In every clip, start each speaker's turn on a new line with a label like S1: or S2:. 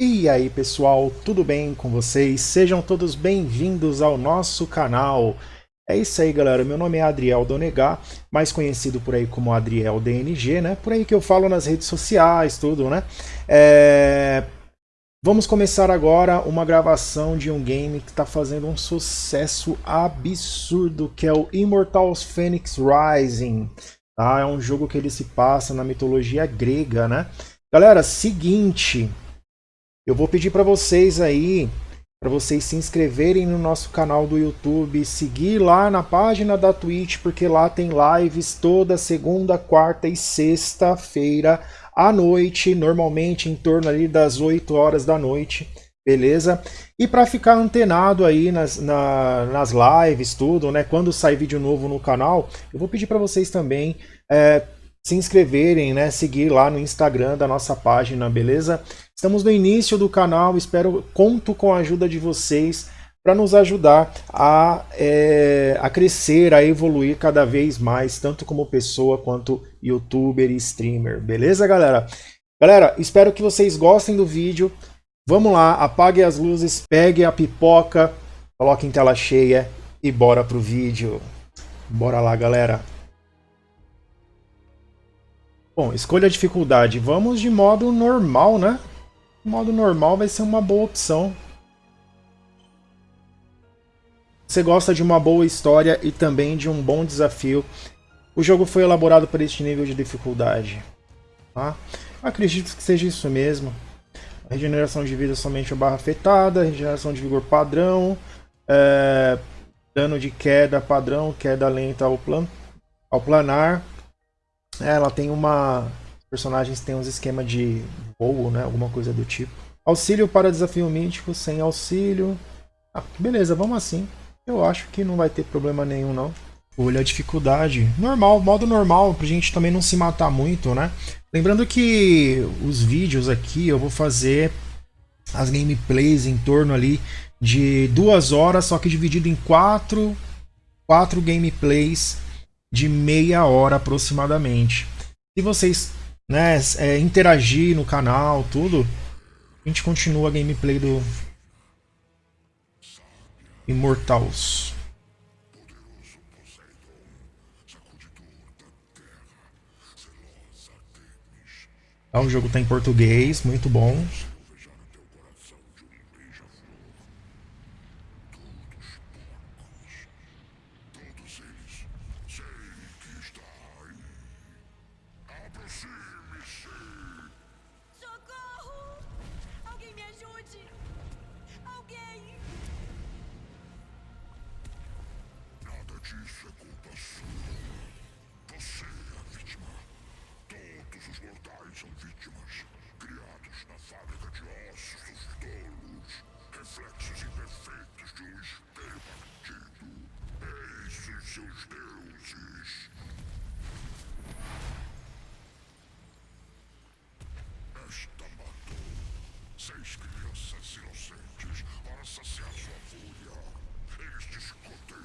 S1: E aí pessoal, tudo bem com vocês? Sejam todos bem-vindos ao nosso canal. É isso aí galera, meu nome é Adriel Donegar, mais conhecido por aí como Adriel DNG, né? Por aí que eu falo nas redes sociais, tudo, né? É... Vamos começar agora uma gravação de um game que está fazendo um sucesso absurdo, que é o Immortals Phoenix Rising. Tá? É um jogo que ele se passa na mitologia grega, né? Galera, seguinte, eu vou pedir para vocês aí, para vocês se inscreverem no nosso canal do YouTube, seguir lá na página da Twitch, porque lá tem lives toda segunda, quarta e sexta-feira à noite, normalmente em torno ali das 8 horas da noite, beleza? E para ficar antenado aí nas, na, nas lives, tudo, né? Quando sair vídeo novo no canal, eu vou pedir para vocês também é, se inscreverem, né? Seguir lá no Instagram da nossa página, beleza? Estamos no início do canal, espero, conto com a ajuda de vocês para nos ajudar a, é, a crescer, a evoluir cada vez mais, tanto como pessoa quanto youtuber e streamer, beleza galera? Galera, espero que vocês gostem do vídeo, vamos lá, apague as luzes, pegue a pipoca, coloque em tela cheia e bora pro vídeo. Bora lá galera! Bom, escolha a dificuldade, vamos de modo normal, né? modo normal vai ser uma boa opção. Você gosta de uma boa história e também de um bom desafio. O jogo foi elaborado para este nível de dificuldade. Tá? Acredito que seja isso mesmo. A regeneração de vida somente barra afetada, regeneração de vigor padrão, é, dano de queda padrão, queda lenta ao, plan, ao planar. É, ela tem uma personagens têm uns esquema de voo, né? Alguma coisa do tipo. Auxílio para desafio mítico, sem auxílio. Ah, beleza, vamos assim. Eu acho que não vai ter problema nenhum, não. Olha a dificuldade. Normal, modo normal, pra gente também não se matar muito, né? Lembrando que os vídeos aqui eu vou fazer as gameplays em torno ali de duas horas, só que dividido em quatro, quatro gameplays de meia hora aproximadamente. Se vocês né, é, interagir no canal, tudo, a gente continua a gameplay do Immortals. Tá, o jogo está em português, muito bom.
S2: seis crianças inocentes
S3: para saciar sua fúria.
S2: Eles discutem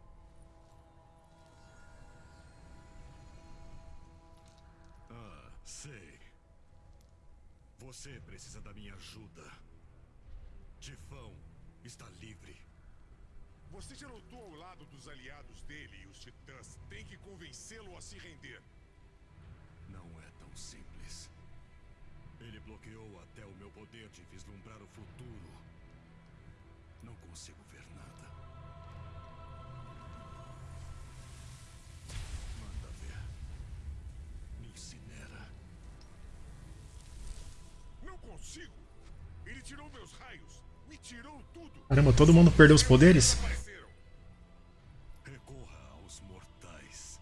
S2: Você precisa da minha ajuda. Tifão está livre.
S3: Você já lutou ao lado dos aliados dele e os titãs tem que convencê-lo a se render.
S2: Não é tão simples. Ele bloqueou até o meu poder de vislumbrar o futuro. Não consigo ver nada.
S3: Consigo. Ele tirou meus raios, me tirou tudo.
S1: Caramba, todo mundo perdeu os poderes?
S2: Recorra aos mortais.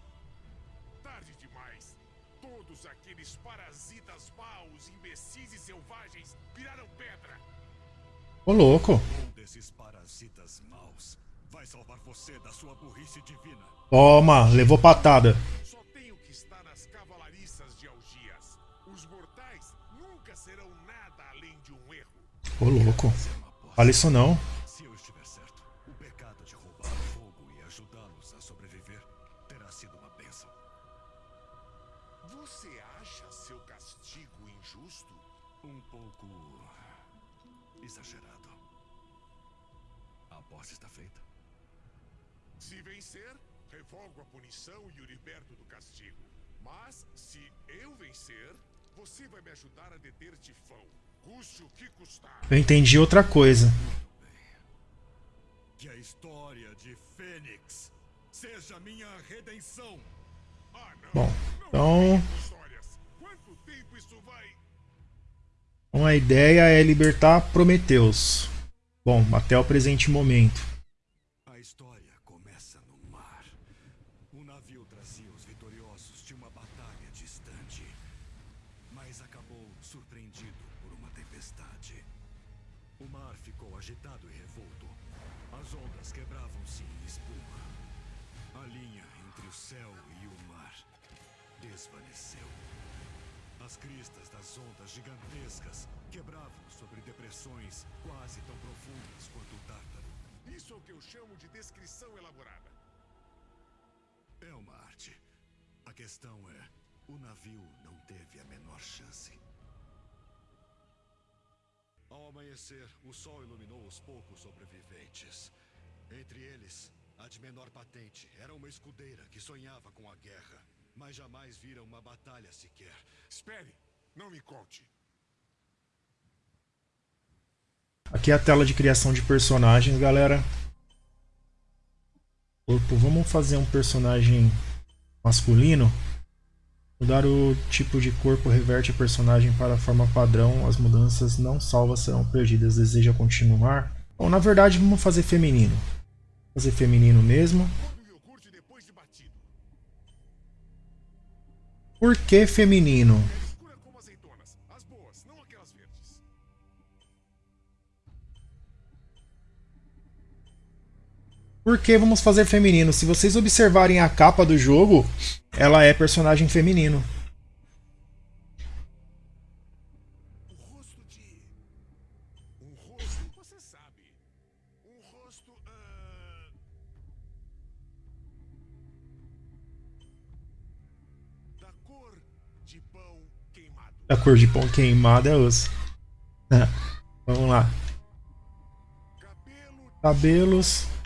S3: Tarde demais. Todos aqueles parasitas maus, imbecis e selvagens viraram pedra.
S1: Ô, louco.
S2: Um desses parasitas maus vai salvar você da sua burrice divina.
S1: Toma, levou patada.
S3: Só nunca serão nada além de um erro.
S1: Ô, louco. Fala isso não.
S2: Se eu estiver certo, o pecado de roubar fogo e ajudá-los a sobreviver terá sido uma bênção.
S3: Você acha seu castigo injusto?
S2: Um pouco exagerado. A aposta está feita.
S3: Se vencer, revogo a punição e o liberto do castigo. Mas, se eu vencer, você vai me ajudar a deter Tifão. Custe o que custar.
S1: Eu entendi outra coisa.
S2: Que a história de Fênix seja minha redenção.
S3: Ah.
S1: Bom, então. Então a ideia é libertar Prometeus. Bom, até o presente momento.
S2: Sobre depressões quase tão profundas quanto o Tártaro.
S3: Isso é o que eu chamo de descrição elaborada.
S2: É uma arte. A questão é, o navio não teve a menor chance. Ao amanhecer, o sol iluminou os poucos sobreviventes. Entre eles, a de menor patente era uma escudeira que sonhava com a guerra, mas jamais vira uma batalha sequer.
S3: Espere, não me conte.
S1: Aqui é a tela de criação de personagens, galera. Corpo, vamos fazer um personagem masculino. Mudar o tipo de corpo reverte a personagem para a forma padrão. As mudanças não salvas serão perdidas. Deseja continuar? Bom, na verdade, vamos fazer feminino. Fazer feminino mesmo. Por que feminino? Por que vamos fazer feminino? Se vocês observarem a capa do jogo, ela é personagem feminino.
S3: Rosto de. Rosto. Você sabe. Rosto. Da cor de pão queimado.
S1: A cor de pão queimado é osso. Ah, Vamos lá.
S3: Cabelo.
S1: Cabelos.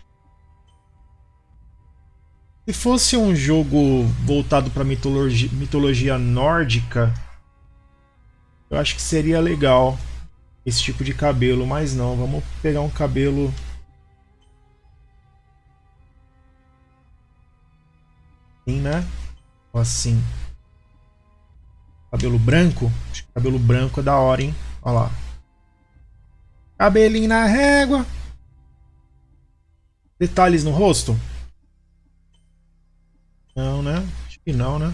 S1: Se fosse um jogo voltado para mitologia, mitologia nórdica, eu acho que seria legal esse tipo de cabelo, mas não, vamos pegar um cabelo assim, né? Ou assim. Cabelo branco? Acho que cabelo branco é da hora, hein? Olha lá. Cabelinho na régua. Detalhes no rosto? Não, né? Acho que não, né?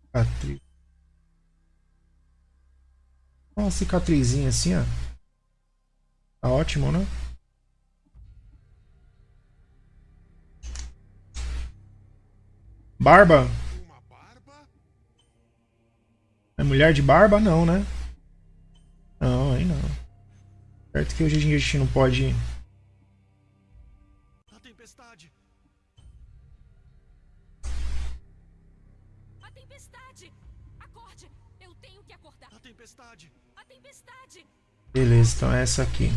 S1: Cicatriz. Uma cicatrizinha assim, ó. Tá ótimo, né? Barba?
S3: Uma barba.
S1: É mulher de barba? Não, né? Não, aí não. Certo que hoje em dia a gente não pode. Beleza, então é essa aqui.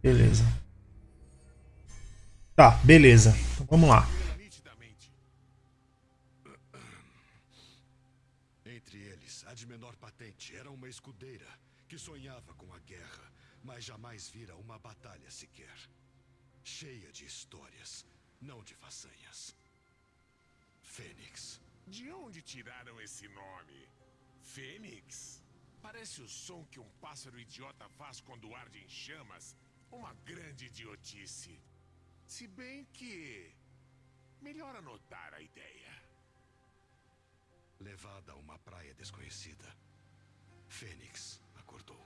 S1: Beleza. Tá, beleza. Então vamos lá.
S2: Entre eles, a de menor patente era uma escudeira que sonhava com a guerra, mas jamais vira uma batalha sequer. Cheia de histórias, não de façanhas. Fênix.
S3: De onde tiraram esse nome? Fênix? Parece o som que um pássaro idiota faz quando arde em chamas. Uma grande idiotice. Se bem que. Melhor anotar a ideia.
S2: Levada a uma praia desconhecida, Fênix acordou.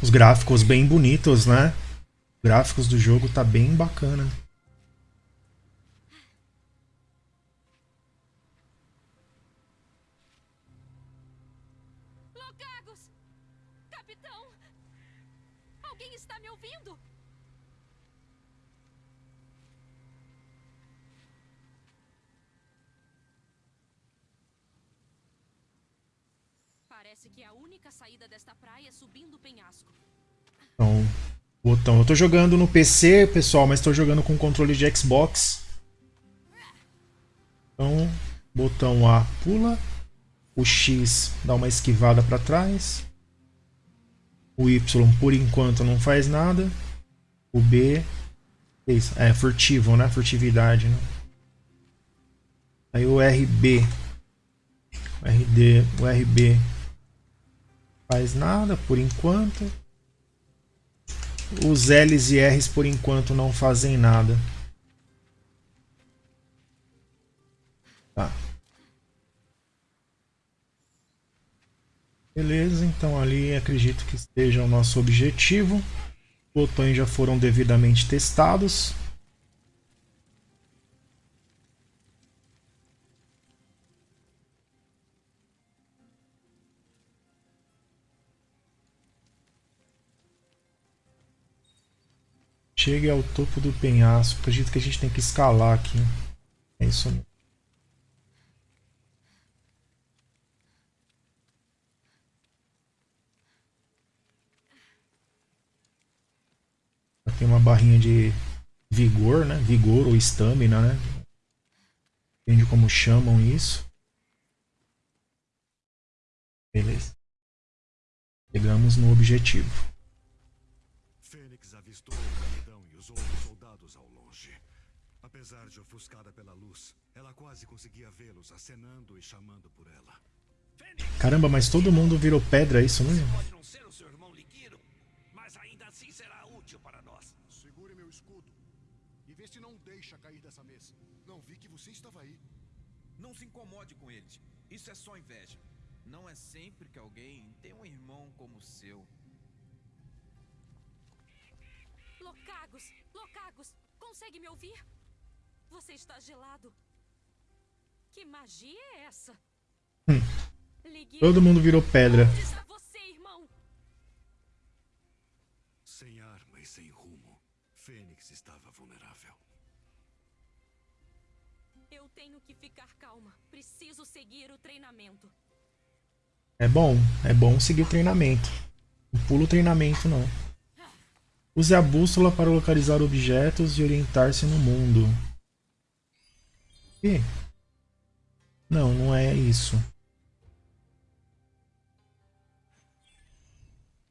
S1: Os gráficos bem bonitos, né? Os gráficos do jogo tá bem bacana.
S4: Locagos! Capitão! Alguém está me ouvindo? Parece que a única saída desta praia é subindo o penhasco.
S1: Então, botão. Eu tô jogando no PC, pessoal, mas tô jogando com controle de Xbox. Então, botão A pula. O X dá uma esquivada para trás. O Y, por enquanto, não faz nada. O B é furtivo, né? Furtividade, né? Aí o RB. O RD, o RB faz nada por enquanto. Os L's e R's por enquanto não fazem nada. Tá. Beleza, então ali acredito que esteja o nosso objetivo. Os botões já foram devidamente testados. Chegue ao topo do penhasco. Acredito que a gente tem que escalar aqui. É isso mesmo. Tem uma barrinha de vigor, né? Vigor ou estamina, né? Depende como chamam isso. Beleza. Chegamos no objetivo.
S2: Avistou o capitão e os outros soldados ao longe. Apesar de ofuscada pela luz, ela quase conseguia vê-los acenando e chamando por ela.
S1: Caramba, mas todo mundo virou pedra, é isso mesmo?
S5: Pode não ser o seu irmão Ligiro, mas ainda assim será útil para nós.
S3: Segure meu escudo. E vê se não deixa cair dessa mesa. Não vi que você estava aí.
S6: Não se incomode com eles. Isso é só inveja. Não é sempre que alguém tem um irmão como o seu.
S4: Locagos! Locagos! Consegue me ouvir? Você está gelado. Que magia é essa? Ligue...
S1: Todo mundo virou pedra.
S4: Onde está você, irmão?
S2: Sem arma e sem rumo, Fênix estava vulnerável.
S4: Eu tenho que ficar calma. Preciso seguir o treinamento.
S1: É bom, é bom seguir o treinamento. Não pula o treinamento não. Use a bússola para localizar objetos e orientar-se no mundo. E? Não, não é isso.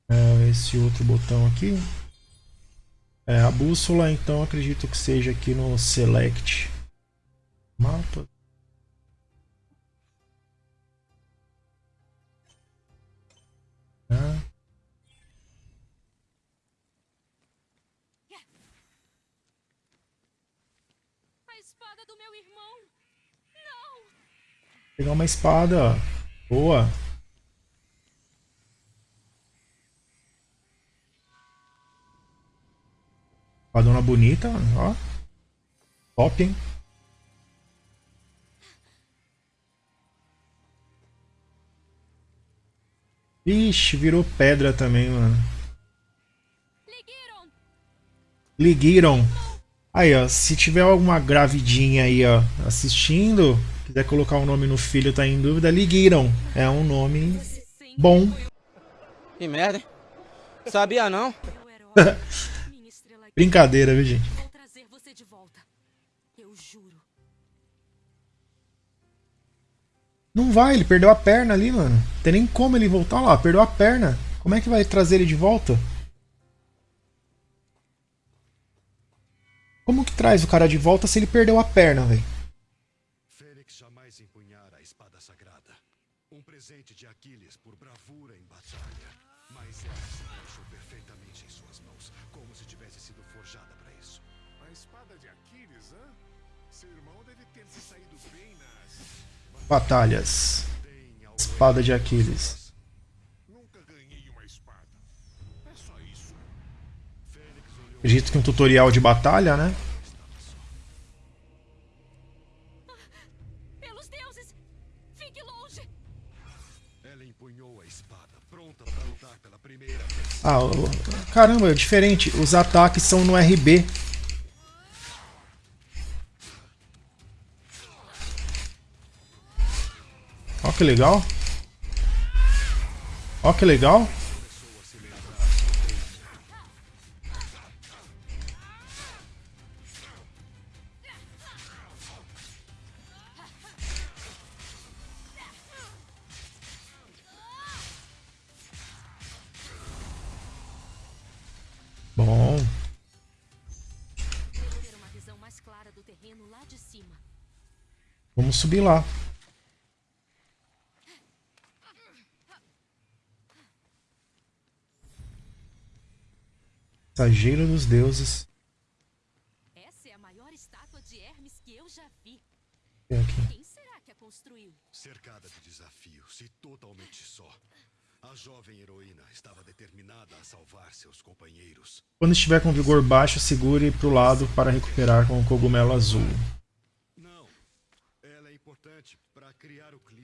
S1: É esse outro botão aqui. É, a bússola, então, acredito que seja aqui no Select. Mapa. Pegar uma espada. Boa. Espadona bonita, ó. Top, hein? Ixi, virou pedra também, mano. Liguiram. Aí, ó, se tiver alguma gravidinha aí, ó, assistindo, quiser colocar o um nome no filho, tá em dúvida, Liguiram. É um nome bom.
S7: Que merda, hein? Sabia não?
S1: Brincadeira, viu, gente?
S4: Vou trazer você de volta. Eu juro.
S1: Não vai, ele perdeu a perna ali, mano. Não tem nem como ele voltar lá, perdeu a perna. Como é que vai trazer ele de volta? Como que traz o cara de volta se ele perdeu a perna, velho?
S2: Fênix jamais empunhara a espada sagrada. Um presente de Aquiles por bravura em batalha. Mas ela se encaixou perfeitamente em suas mãos, como se tivesse sido forjada para isso.
S3: A espada de Aquiles, hã? Seu irmão deve ter se saído bem nas.
S1: Batalhas. Espada de Aquiles.
S3: Nunca ganhei uma espada. É só isso.
S2: Fênix olhou
S1: Acredito que um tutorial de batalha, né? Ah, caramba, é diferente. Os ataques são no RB. Ó que legal. Ó que legal.
S4: Cima.
S1: Vamos subir lá. Mensageiro dos deuses.
S4: Essa é a maior estátua de Hermes que eu já vi.
S1: Tem aqui.
S4: Quem será que a construiu?
S2: Cercada de desafios e totalmente só. A jovem heroína estava determinada a salvar seus companheiros.
S1: Quando estiver com vigor baixo, segure para o lado para recuperar com o cogumelo azul.
S2: Não, ela é importante para criar o clima.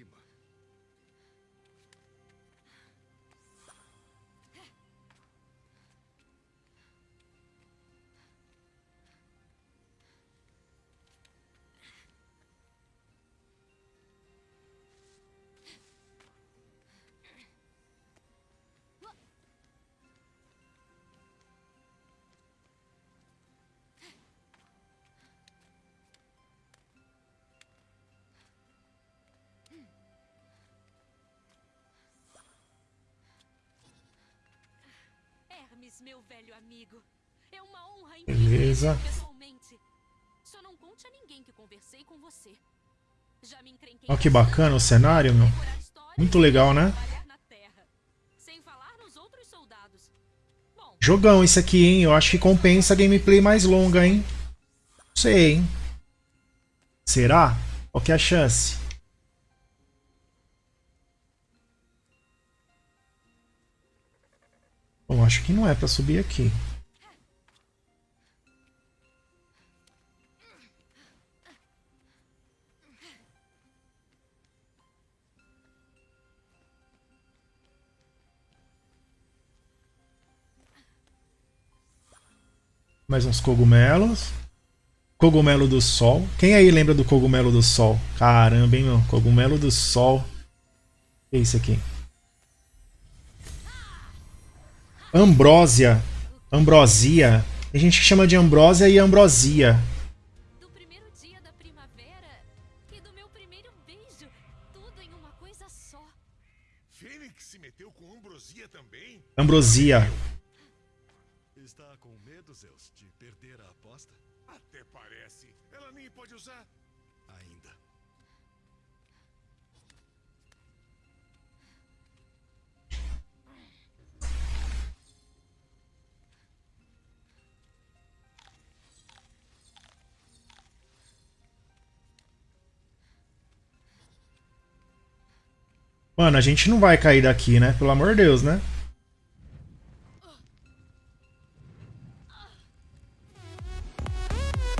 S4: Meu velho amigo. É uma honra
S1: Beleza.
S4: Só não conte a ninguém que conversei com você. Já me encrenquei
S1: Olha que bacana o cenário, meu. Muito legal, né? Jogão esse aqui, hein? Eu acho que compensa a gameplay mais longa, hein? Não sei, hein? Será? Qual que é a chance? Bom, acho que não é pra subir aqui. Mais uns cogumelos. Cogumelo do Sol. Quem aí lembra do Cogumelo do Sol? Caramba, hein, meu? Cogumelo do Sol. O que é isso aqui? Ambrósia. Ambrosia. Tem gente que chama de ambrósia e ambrosia.
S4: do
S1: Mano, a gente não vai cair daqui, né? Pelo amor de Deus, né?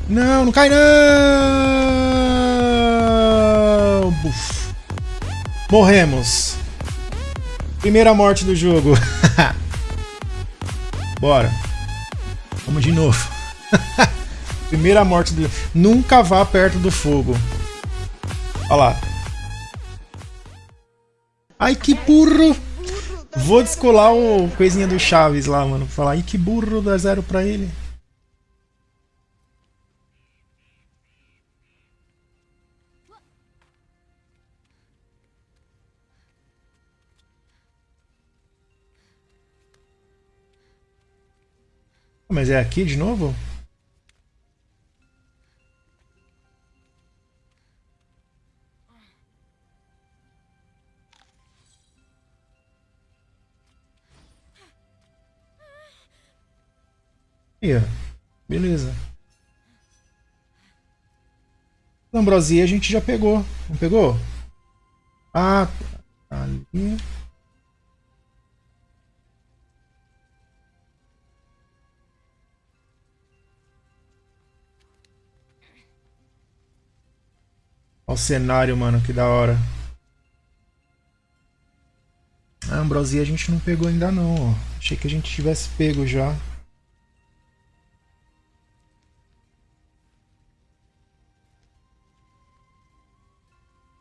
S1: Não, não cai não! Buf. Morremos. Primeira morte do jogo. Bora. Vamos de novo. Primeira morte do Nunca vá perto do fogo. Olha lá. Ai, que burro! Vou descolar o coisinha do Chaves lá, mano. Falar, ai, que burro, dá zero pra ele. Mas é aqui de novo? Aí, ó. Beleza. Ambrosia a gente já pegou. Não pegou? Ah, ali. Olha o cenário, mano, que da hora. A ambrosia a gente não pegou ainda não, ó. Achei que a gente tivesse pego já.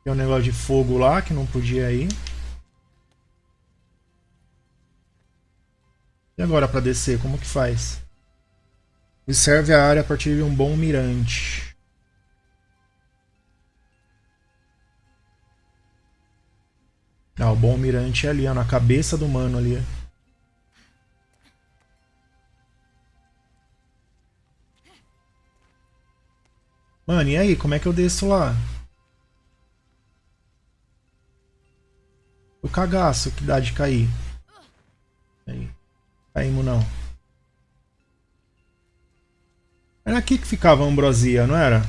S1: Tem um negócio de fogo lá que não podia ir. E agora para descer, como que faz? Observe a área a partir de um bom mirante. Ah, o bom mirante é ali, ó, na cabeça do mano ali. Mano, e aí, como é que eu desço lá? O cagaço que dá de cair. Aí. Caímos não. Era aqui que ficava a ambrosia, não era?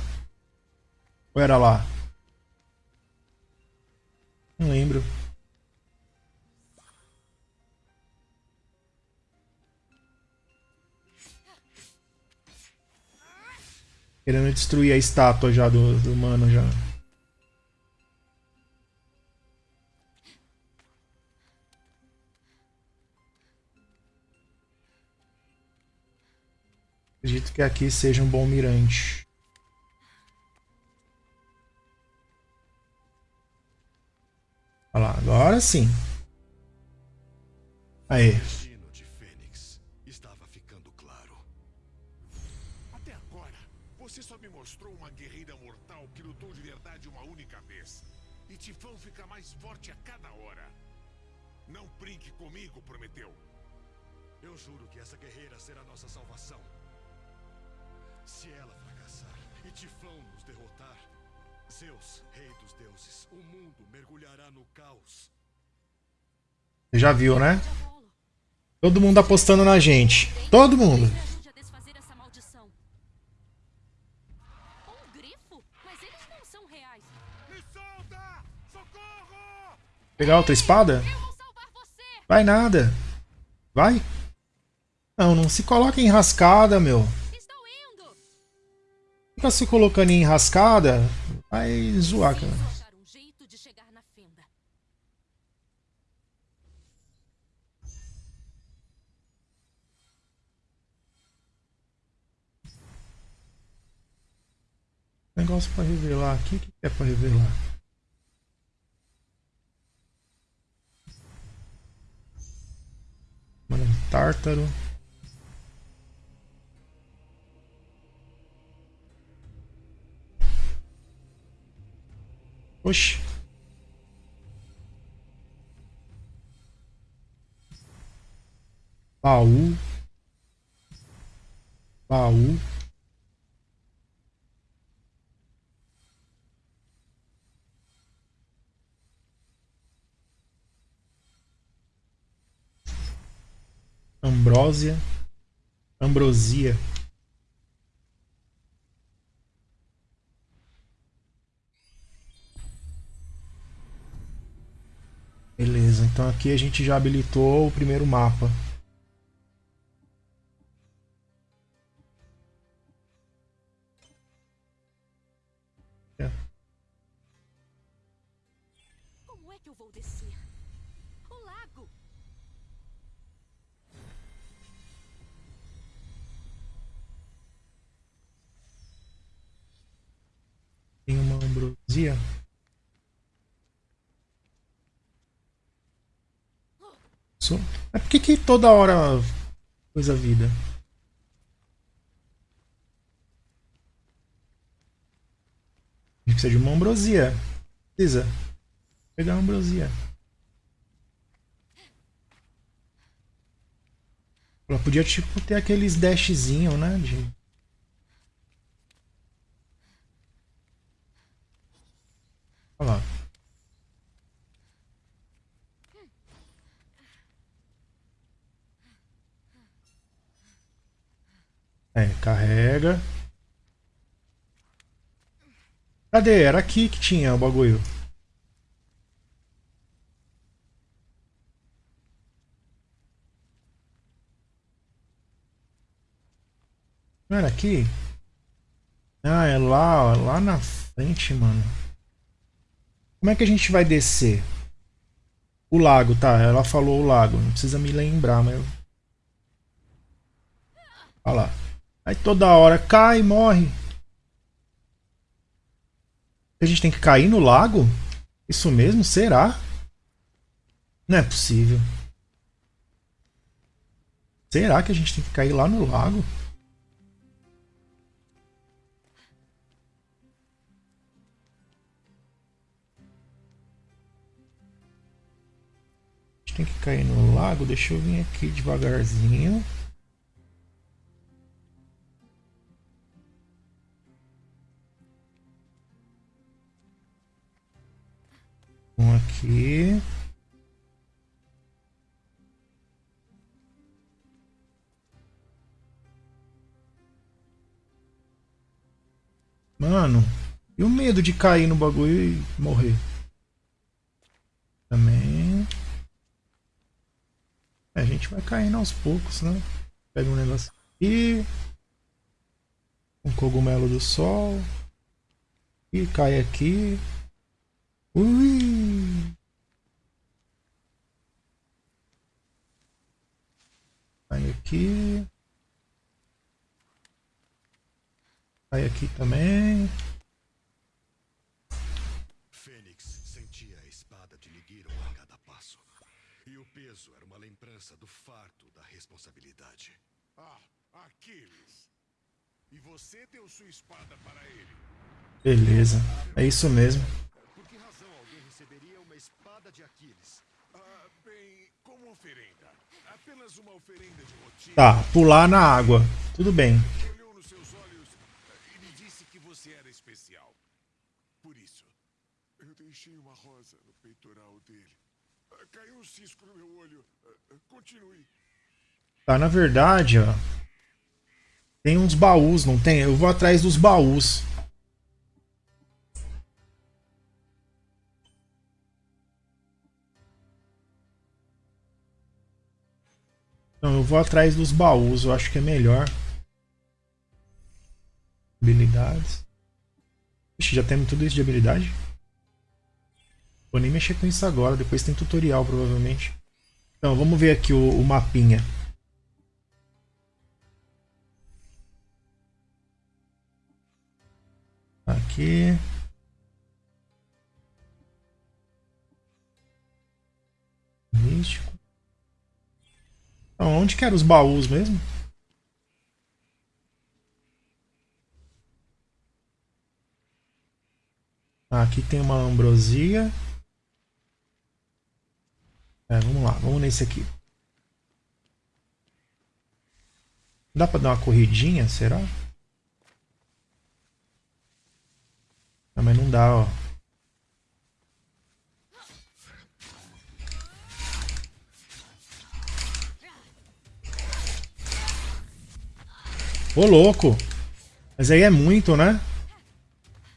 S1: Ou era lá? Não lembro. Querendo destruir a estátua já do, do mano já. Que aqui seja um bom mirante. Olha lá, agora sim. Aí.
S3: Claro. Até agora, você só me mostrou uma guerreira mortal que lutou de verdade uma única vez. E Tifão fica mais forte a cada hora. Não brinque comigo, Prometeu.
S2: Eu juro que essa guerreira será nossa salvação. Se ela fracassar e Tifão nos derrotar, Zeus, rei dos deuses, o mundo mergulhará no caos.
S1: Você já viu, né? Todo mundo apostando na gente. Todo mundo.
S4: Me ajude a desfazer essa maldição. Um grifo? Mas eles não são reais.
S3: Me solta! Socorro!
S1: Pegar outra espada? Vai nada. Vai. Não, não se coloca em enrascada, meu. Fica se colocando em enrascada, vai zoar, cara.
S4: Preciso achar um jeito de chegar na fenda.
S1: Negócio pra revelar aqui, o que é pra revelar? Mano, um tártaro. Oxi. Baú. Baú. Ambrósia. Ambrosia. Beleza, então aqui a gente já habilitou o primeiro mapa. Toda hora coisa vida? A gente precisa de uma ambrosia. Precisa. Pegar uma ambrosia. Ela podia, tipo, ter aqueles dashzinho, né? De... Olha lá. É, carrega. Cadê? Era aqui que tinha o bagulho. Não era aqui? Ah, é lá, ó, lá na frente, mano. Como é que a gente vai descer? O lago, tá. Ela falou o lago. Não precisa me lembrar, mas... Olha lá. Aí toda hora cai, morre. A gente tem que cair no lago? Isso mesmo? Será? Não é possível. Será que a gente tem que cair lá no lago? A gente tem que cair no lago. Deixa eu vir aqui devagarzinho. Um aqui. Mano, e o medo de cair no bagulho e morrer? Também. A gente vai caindo aos poucos, né? Pega um negócio aqui. Um cogumelo do sol. E cai aqui. Ui! Aí aqui. Aí aqui também.
S2: Fênix sentia a espada de Nigiro a cada passo. E o peso era uma lembrança do fardo da responsabilidade.
S3: Ah, Aquiles. E você deu sua espada para ele.
S1: Beleza. É isso mesmo.
S2: Por que razão alguém receberia uma espada de Aquiles?
S3: Ah, bem, como oferenda. Apenas uma oferenda de rotina.
S1: Tá, pular na água. Tudo bem.
S3: Olhou nos seus olhos eh, e me disse que você era especial. Por isso. Eu deixei uma rosa no peitoral dele. Ah, Caiu um cisco no meu olho. Ah, ah, Continue.
S1: Tá, na verdade, ó. Tem uns baús, não tem? Eu vou atrás dos baús. Não, eu vou atrás dos baús, eu acho que é melhor. Habilidades. Ixi, já temos tudo isso de habilidade? Vou nem mexer com isso agora, depois tem tutorial provavelmente. Então, vamos ver aqui o, o mapinha. Aqui. Místico. Então, onde que eram os baús mesmo? Aqui tem uma ambrosia. É, vamos lá, vamos nesse aqui. Dá pra dar uma corridinha, será? Ah, mas não dá, ó. Ô, louco. Mas aí é muito, né?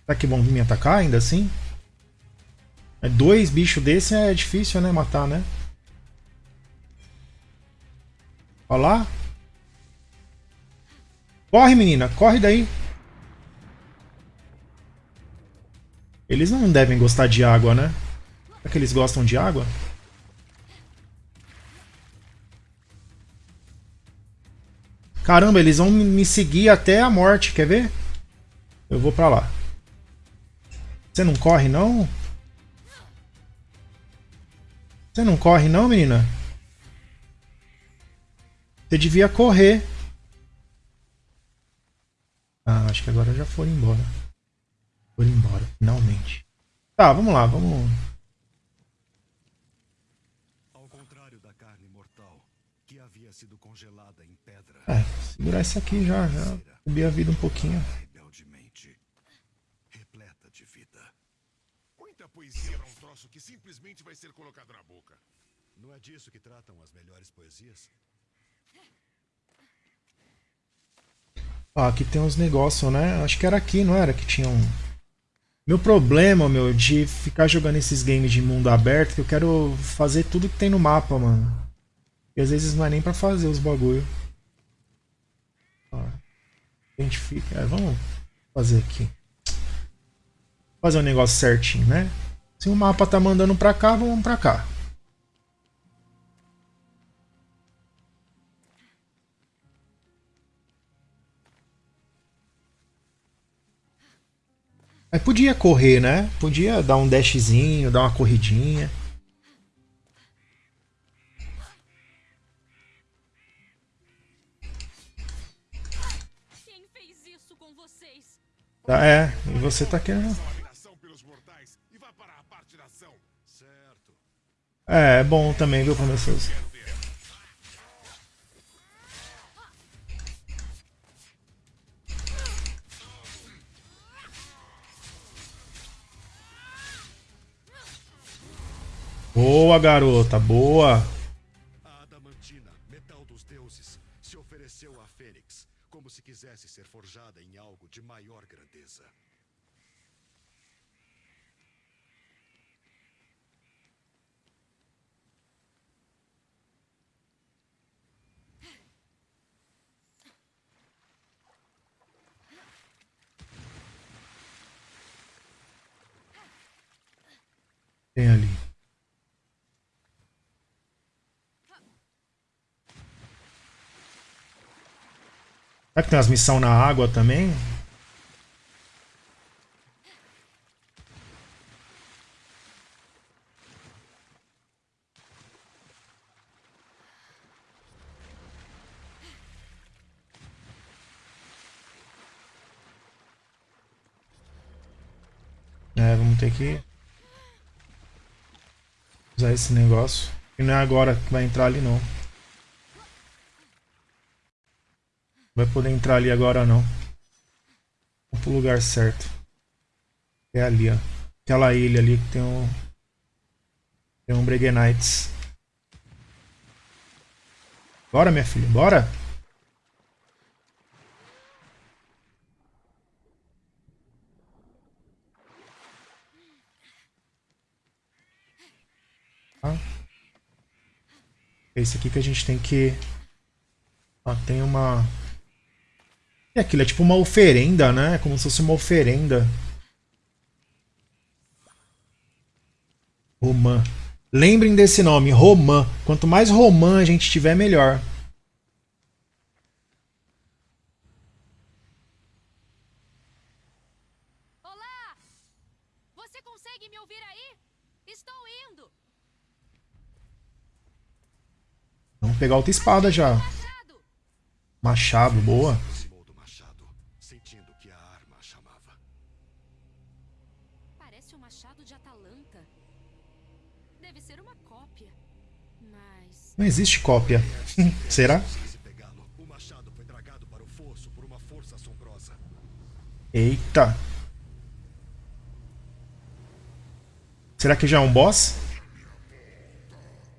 S1: Será que vão me atacar ainda assim? É dois bichos desse é difícil, né? Matar, né? Olha lá. Corre, menina. Corre daí. Eles não devem gostar de água, né? Será que eles gostam de água? Caramba, eles vão me seguir até a morte, quer ver? Eu vou pra lá. Você não corre, não? Você não corre, não, menina? Você devia correr. Ah, acho que agora já foram embora. Foram embora, finalmente. Tá, vamos lá, vamos...
S2: Ao contrário da carne mortal, que havia sido congelada.
S1: É, segurar isso aqui já, já. Subir a vida um pouquinho.
S3: Um que simplesmente vai ser colocado na boca.
S2: Não é disso que tratam as melhores poesias?
S1: Ó, aqui tem uns negócios, né? Acho que era aqui, não era? Que tinha um. Meu problema, meu, de ficar jogando esses games de mundo aberto, que eu quero fazer tudo que tem no mapa, mano. E às vezes não é nem pra fazer os bagulho. Ó, identifica. É, vamos fazer aqui. Fazer um negócio certinho, né? Se o mapa tá mandando pra cá, vamos pra cá. Aí podia correr, né? Podia dar um dashzinho, dar uma corridinha. Tá, é, e você tá querendo.
S3: Dominação pelos mortais e vá para a parte da ação.
S2: Certo.
S1: É, é bom também, viu, professor? Boa, garota, boa.
S2: A Adamantina, metal dos deuses, se ofereceu a Fênix, como se quisesse ser forjada em de maior grandeza.
S1: Tem ali. Será que tem umas missões na água também? É, vamos ter que usar esse negócio. E não é agora que vai entrar ali não. Vai poder entrar ali agora não. Vamos pro lugar certo. É ali, ó. Aquela ilha ali que tem um. Tem um Breguenites. Bora, minha filha, bora! Tá? É esse aqui que a gente tem que. Ó, tem uma. É aquilo, é tipo uma oferenda, né? Como se fosse uma oferenda. Romã. Lembrem desse nome, Romã. Quanto mais Romã a gente tiver, melhor.
S4: Olá! Você consegue me ouvir aí? Estou indo!
S1: Vamos pegar outra espada já.
S4: Machado!
S1: Boa.
S4: Parece o machado de Atalanta. Deve ser uma cópia. Mas.
S1: Não existe cópia. Será?
S2: Se pegá-lo, o machado foi dragado para o fosso por uma força assombrosa.
S1: Eita. Será que já é um boss?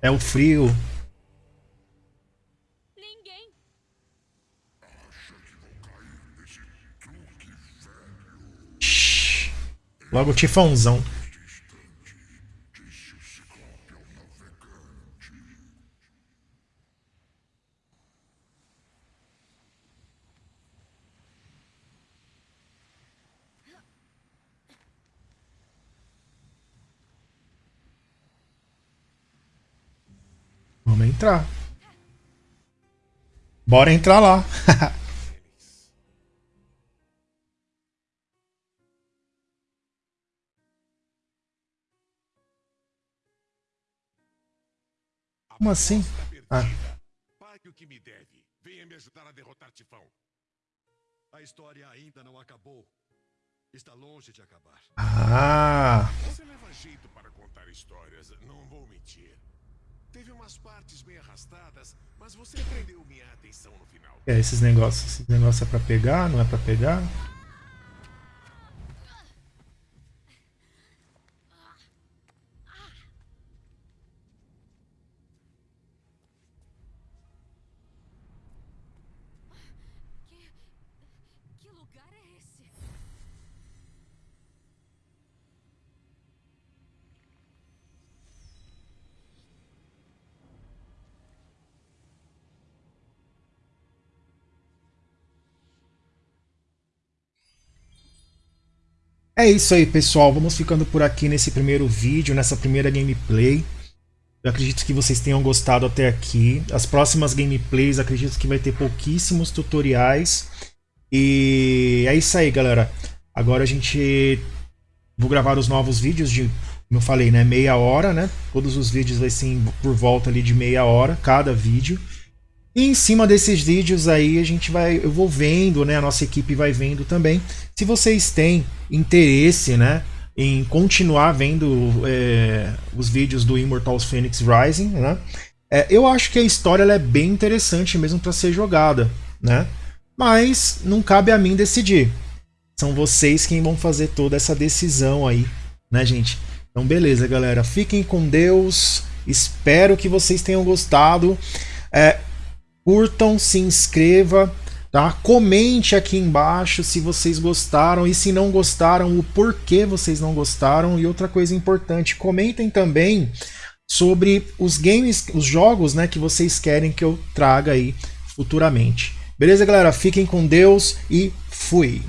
S1: É o frio. Logo tifãozão. Vamos entrar. Bora entrar lá. Como assim? Ah.
S3: Pague o que me deve. Venha me ajudar a derrotar Tifão.
S2: A história ainda não acabou. Está longe de acabar.
S1: Ah,
S3: Você leva jeito para contar histórias, não vou mentir. Teve umas partes bem arrastadas, mas você prendeu minha atenção no final.
S1: É, esses negócios. Esses negócios é pra pegar, não é pra pegar?
S4: Que. Que lugar é esse?
S1: É isso aí, pessoal. Vamos ficando por aqui nesse primeiro vídeo, nessa primeira gameplay. Eu acredito que vocês tenham gostado até aqui. As próximas gameplays, acredito que vai ter pouquíssimos tutoriais. E é isso aí, galera. Agora a gente... Vou gravar os novos vídeos de, como eu falei, né, meia hora, né? Todos os vídeos vai ser por volta ali de meia hora, cada vídeo. E em cima desses vídeos aí a gente vai, eu vou vendo, né? A nossa equipe vai vendo também. Se vocês têm interesse, né? Em continuar vendo é, os vídeos do Immortals Phoenix Rising, né? É, eu acho que a história é bem interessante mesmo para ser jogada, né? Mas não cabe a mim decidir. São vocês quem vão fazer toda essa decisão aí, né, gente? Então, beleza, galera. Fiquem com Deus. Espero que vocês tenham gostado. É, curtam, se inscreva, tá? Comente aqui embaixo se vocês gostaram e se não gostaram, o porquê vocês não gostaram. E outra coisa importante, comentem também sobre os games, os jogos, né, que vocês querem que eu traga aí futuramente. Beleza, galera? Fiquem com Deus e fui!